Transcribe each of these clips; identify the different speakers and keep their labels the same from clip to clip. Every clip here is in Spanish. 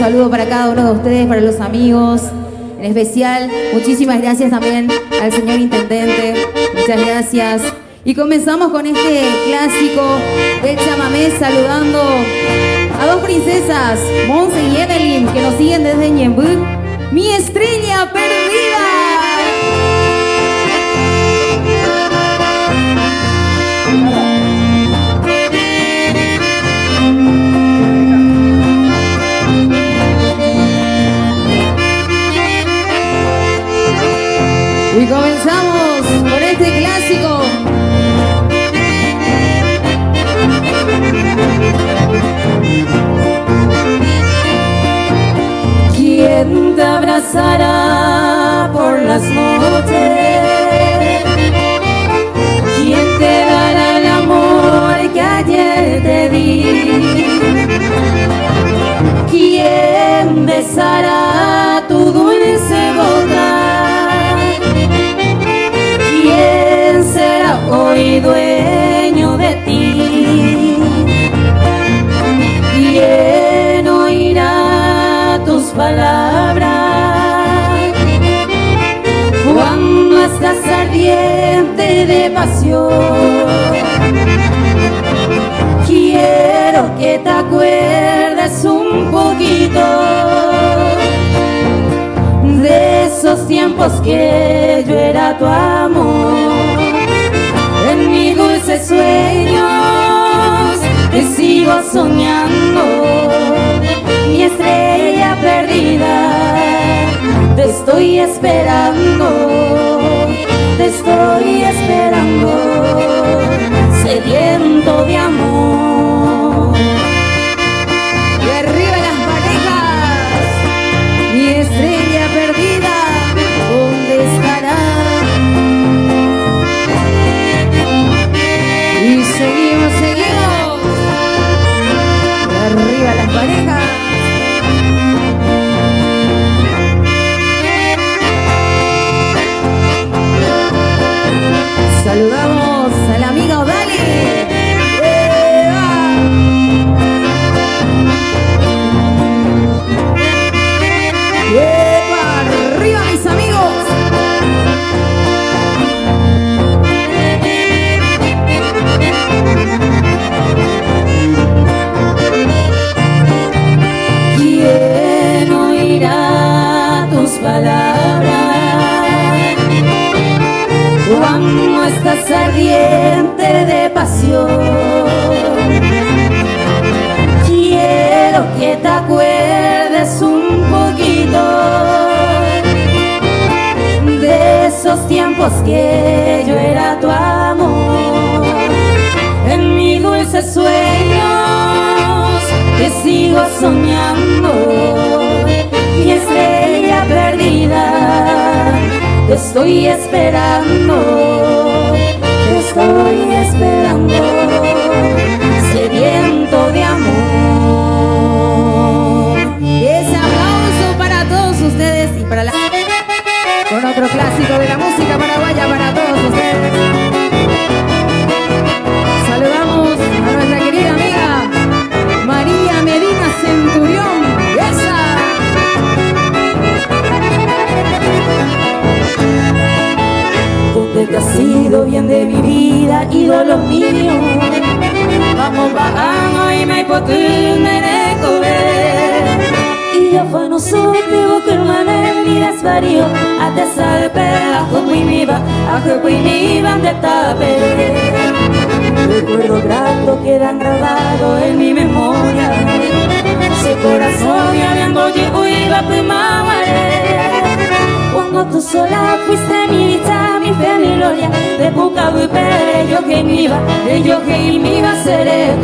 Speaker 1: saludo para cada uno de ustedes, para los amigos. En especial, muchísimas gracias también al señor intendente. Muchas gracias. Y comenzamos con este clásico de chamamé saludando a dos princesas, Monse y Evelyn, que nos siguen desde Ñembú. Mi estrella perdida. Este clásico.
Speaker 2: ¿Quién te abrazará por las noches? De pasión Quiero que te acuerdes un poquito De esos tiempos que yo era tu amor. En mis dulces sueños te sigo soñando. Mi estrella perdida Te estoy esperando Te estoy esperando Te estoy esperando ídolo mío. Vamos bajando y me me Y yo fue no supe que hermana mi desvarío. A te salpe a muy viva, a muy viva de tape Recuerdo grato quedan grabados en mi memoria. Ese corazón y habiendo yo iba primavera cuando tú sola fuiste mi dicha, mi fe, mi gloria. De poca y pere, yo que iba De yo que iba a ser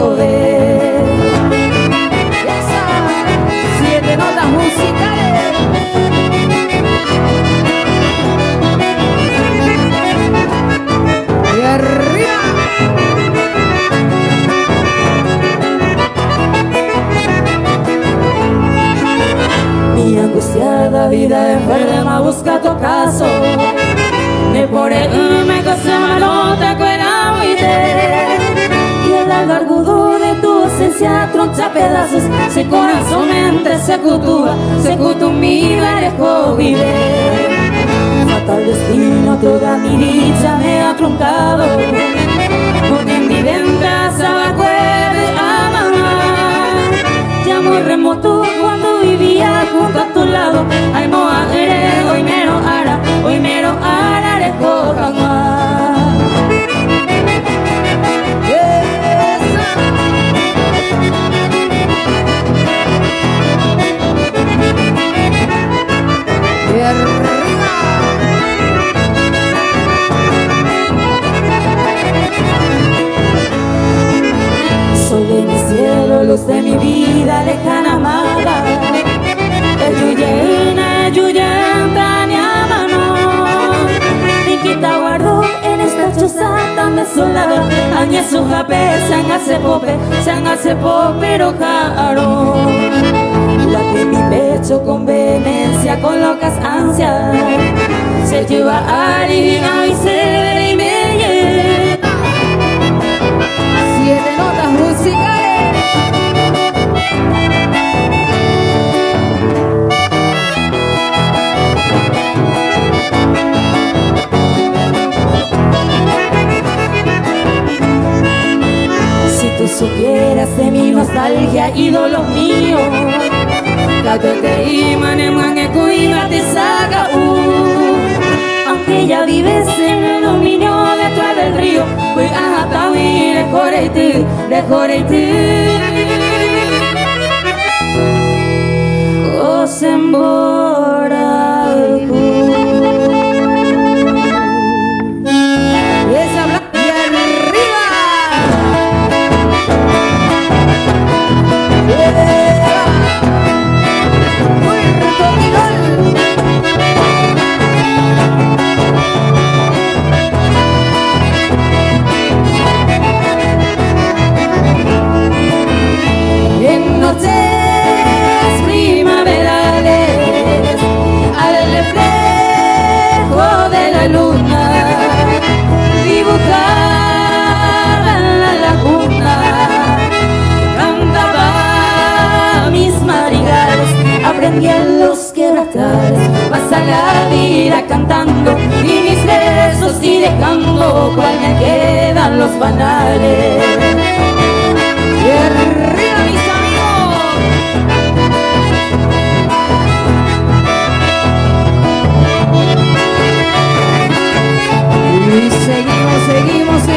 Speaker 2: dicha te imane mange cuiva te saca Aunque ya vives en el dominio detrás del río Pues hasta huir de Joreití, de vida cantando y mis besos y dejando cual me quedan los banales. Y arriba mis amigos.
Speaker 1: Y seguimos, seguimos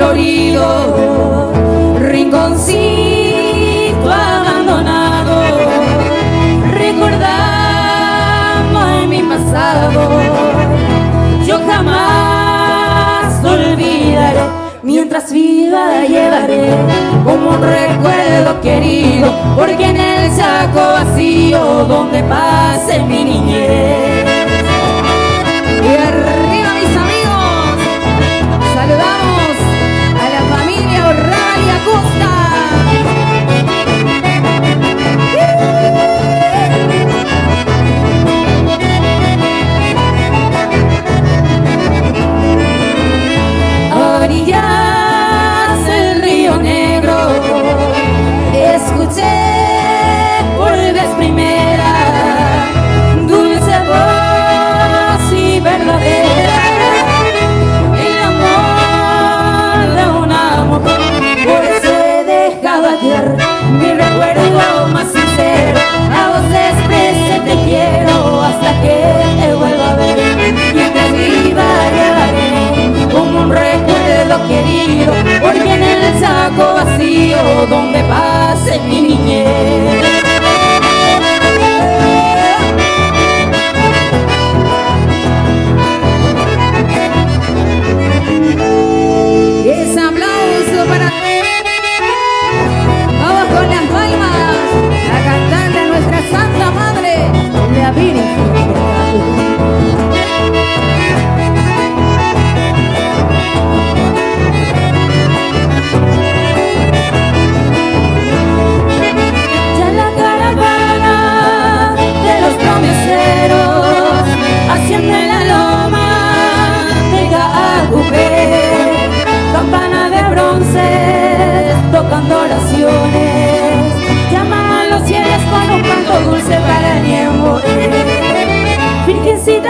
Speaker 2: florido, rinconcito abandonado, recordando en mi pasado, yo jamás olvidaré, mientras viva llevaré como un recuerdo querido, porque en el saco vacío donde pase mi niñez.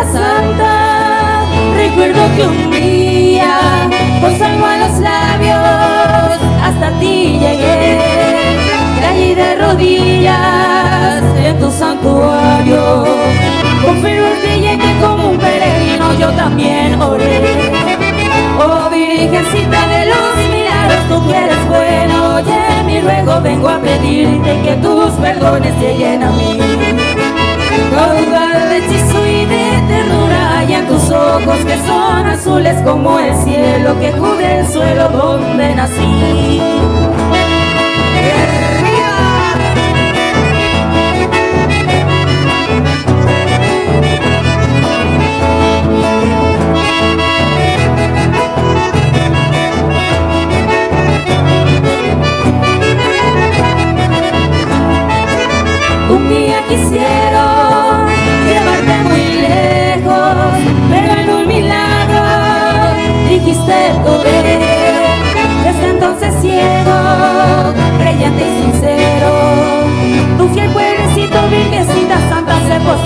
Speaker 2: Santa, recuerdo que un día con salvo a los labios hasta ti llegué, caí de rodillas en tu santuario, con fervor que como un peregrino yo también oré. Oh Virgencita de los milagros, tú que eres bueno, oye mi ruego, vengo a pedirte que tus perdones lleguen a mí. Caudal de hechizo y de ternura hay en tus ojos que son azules como el cielo que cubre el suelo donde nací.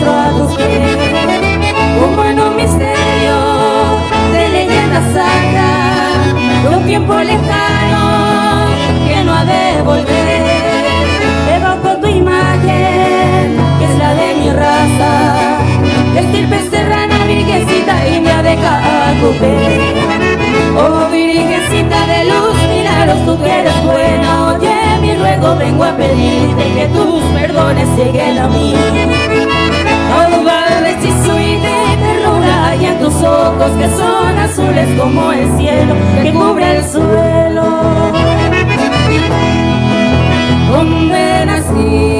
Speaker 2: A. Como en un misterio de leyenda sacra, de un tiempo lejano que no ha de volver. Evoco tu imagen, que es la de mi raza, estirpe serrana, virgencita india de Cacupé. Oh virgencita de luz, milagros, tú que eres buena, oye mi ruego, vengo a pedirte que tus perdones lleguen que son azules como el cielo que cubre el suelo nací.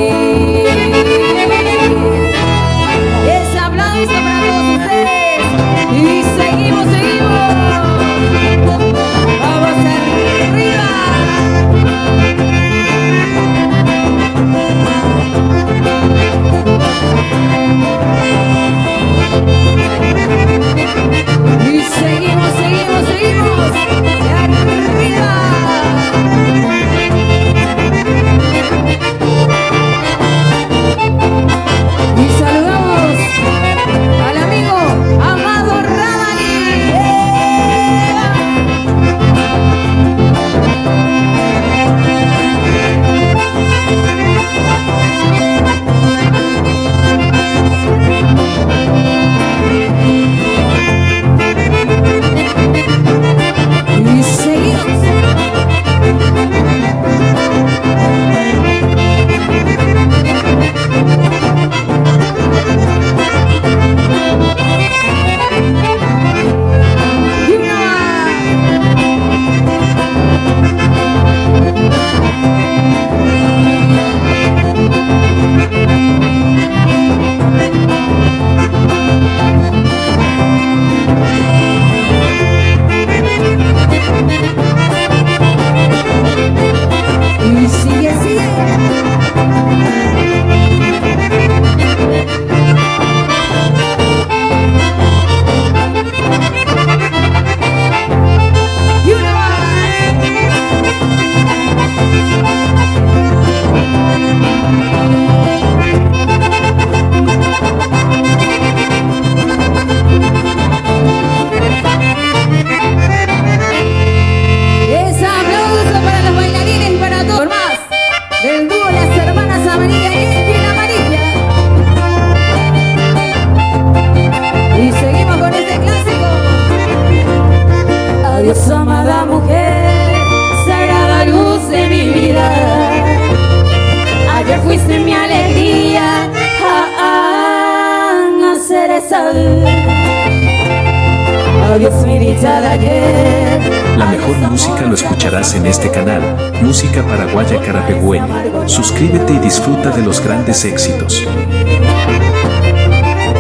Speaker 3: Música Paraguaya Carapegüeña. Suscríbete y disfruta de los grandes éxitos.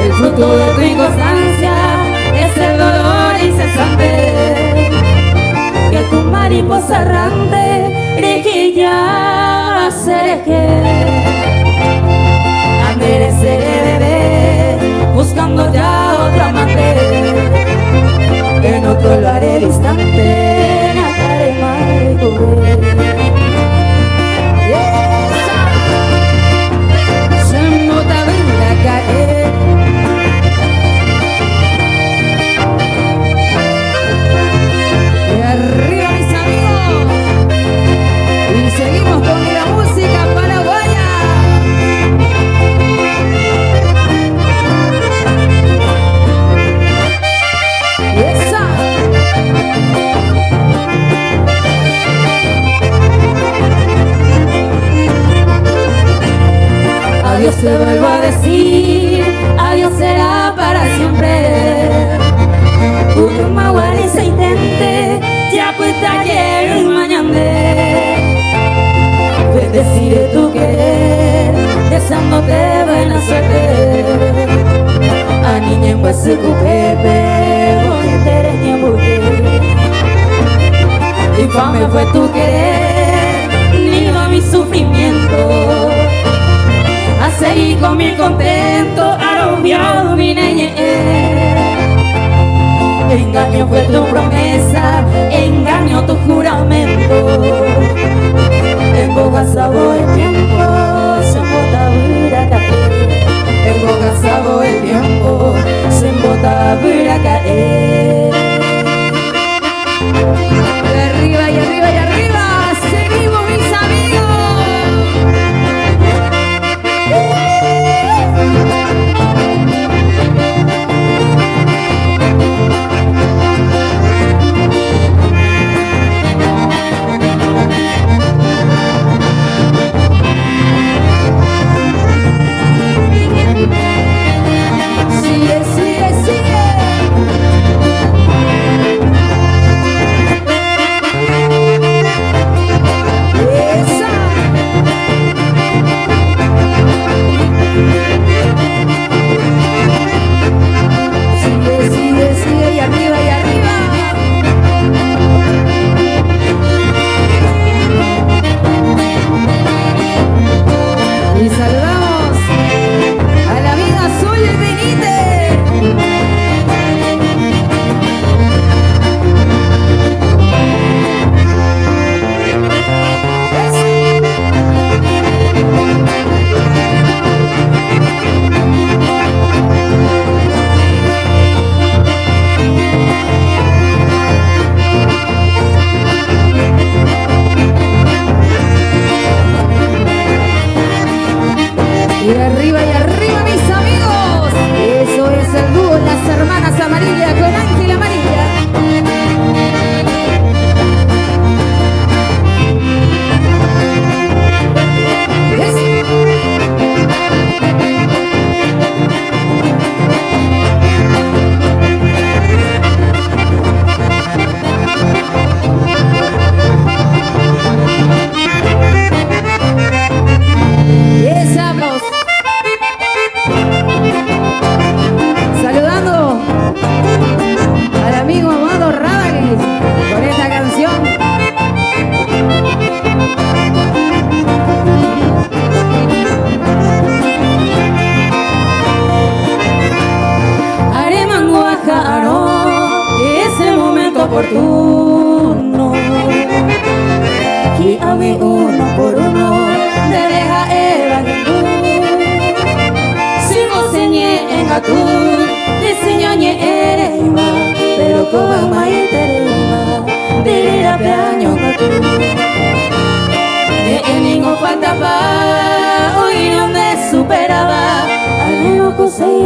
Speaker 2: El fruto de tu inconstancia es el dolor incesante que tu mariposa errante riquilla cereje. Mereceré beber buscando ya otra amante en otro lo haré distante nataré mal
Speaker 1: Dios te vuelvo a decir,
Speaker 2: adiós será para siempre. Ukuma wari saitente, yaputa quiero mañande. Bendeciré pues tu querer, deseándote buena suerte. A niña en huesuku pepe, bonitera ni buque. Y fame fue tu querer, nido mi sufrimiento. A seguir con mi contento Arrobiado mi niñez Engaño fue tu promesa, engaño tu juramento. En boca sabor tiempo,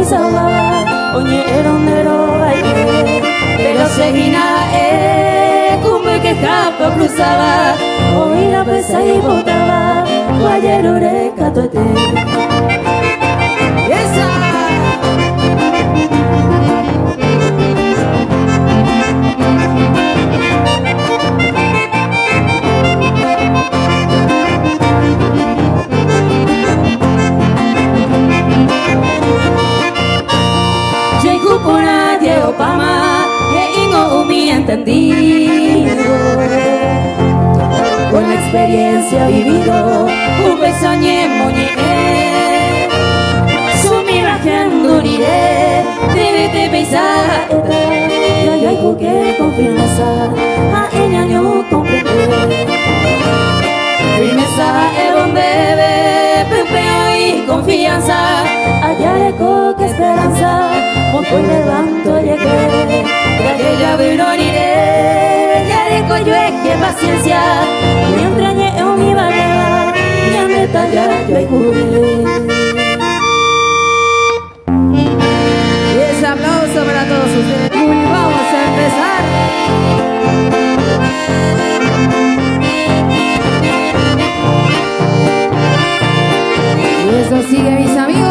Speaker 2: sama Oñe erondero baile Pero seguina e Kumbe que japa cruzaba
Speaker 1: Oila pesa y
Speaker 2: botaba Guayer ureka tuete. Música entendido Con la experiencia vivido Un besañé moñé Sumi bajen durire Debete pensar Y hay
Speaker 1: algo que
Speaker 2: confianza. paciencia Mi entraña es mi barriga Mi ameta ya yo hay Y ese aplauso para todos ustedes. Muy vamos a empezar. Y eso sigue mis amigos.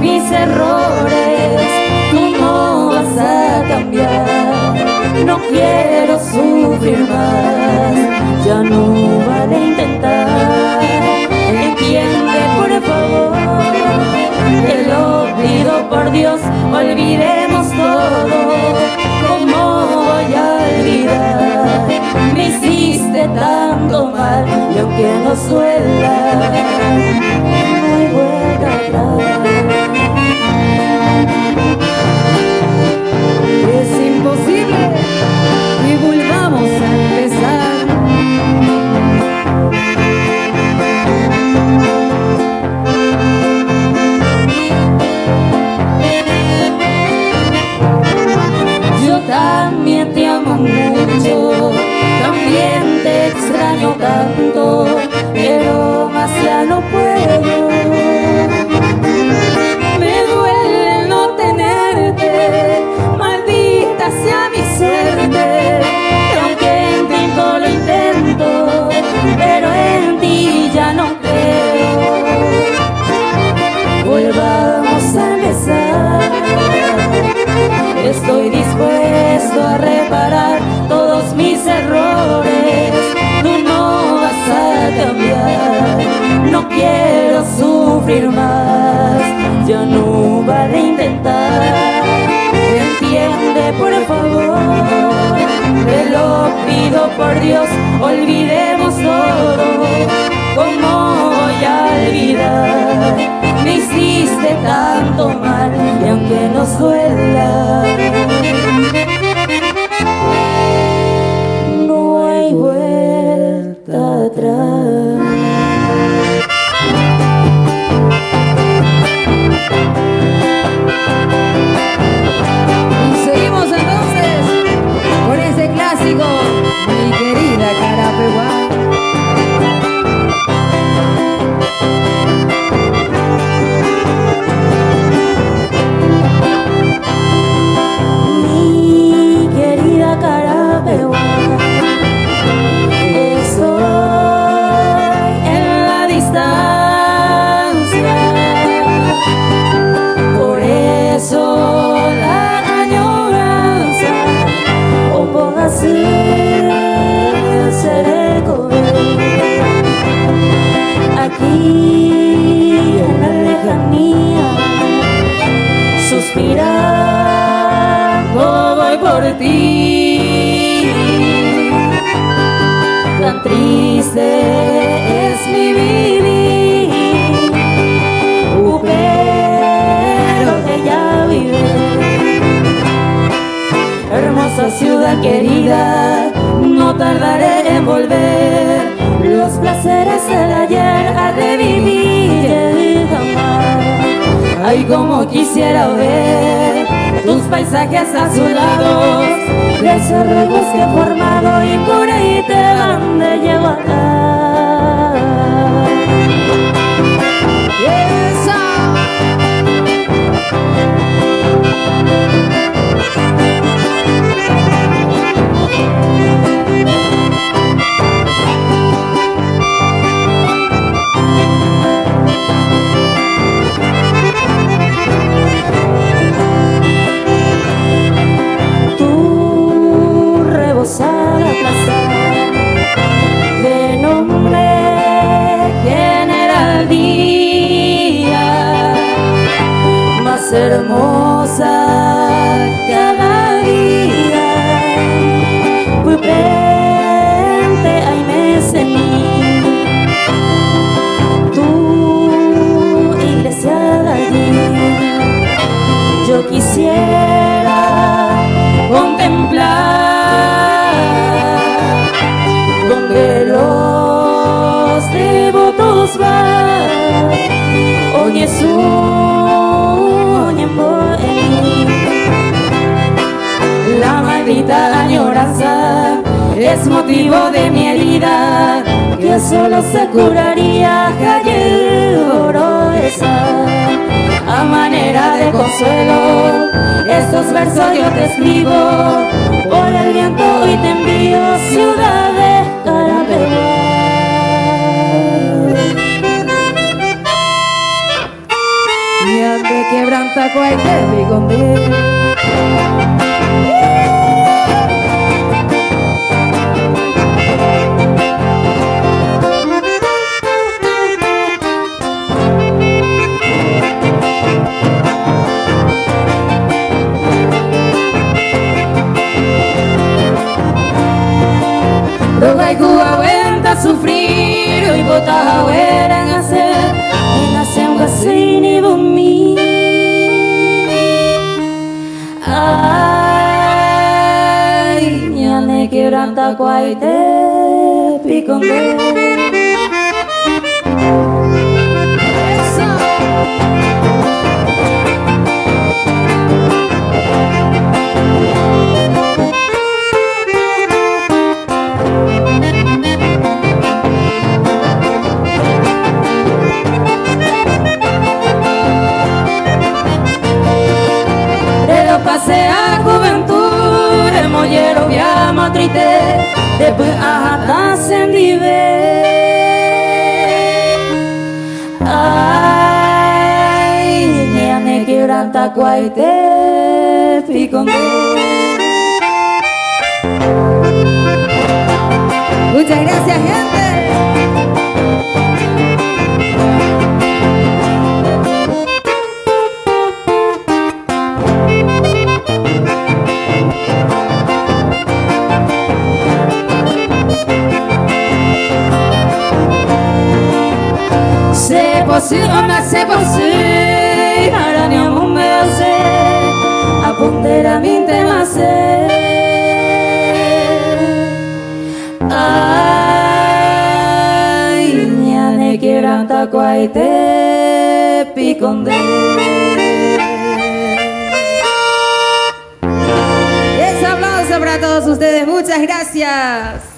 Speaker 2: Mis errores. Tú no vas a cambiar. No quiero sufrir más. Ya no vale intentar. Entiende, por favor. Te lo pido por Dios. Olvidemos todo. ¿Cómo voy a olvidar? Me hiciste tanto mal y aunque no suela, aunque triste es mi vivir, uh, pero que ya vive. Hermosa ciudad querida, no tardaré en volver. Los placeres del ayer a revivir Ay, como quisiera ver tus paisajes azulados, de ese bosque formado y por ahí te van de llevar. motivo de mi herida, que solo se curaría esa A manera de consuelo, estos versos yo te escribo, por el viento y te envío, ciudad de Carapegua. Ya te quebranta cualquier bigondín. Ñane quebranta cuaite piconde triste, después hasta se Ay, niane quebranta cuaite, piconde.
Speaker 1: Muchas gracias, gente.
Speaker 2: Você, ona se você Aranya mume ase Apundera minte mase Ay, ñane quieranta cuaite piconde
Speaker 1: Ese aplauso para todos ustedes, muchas gracias.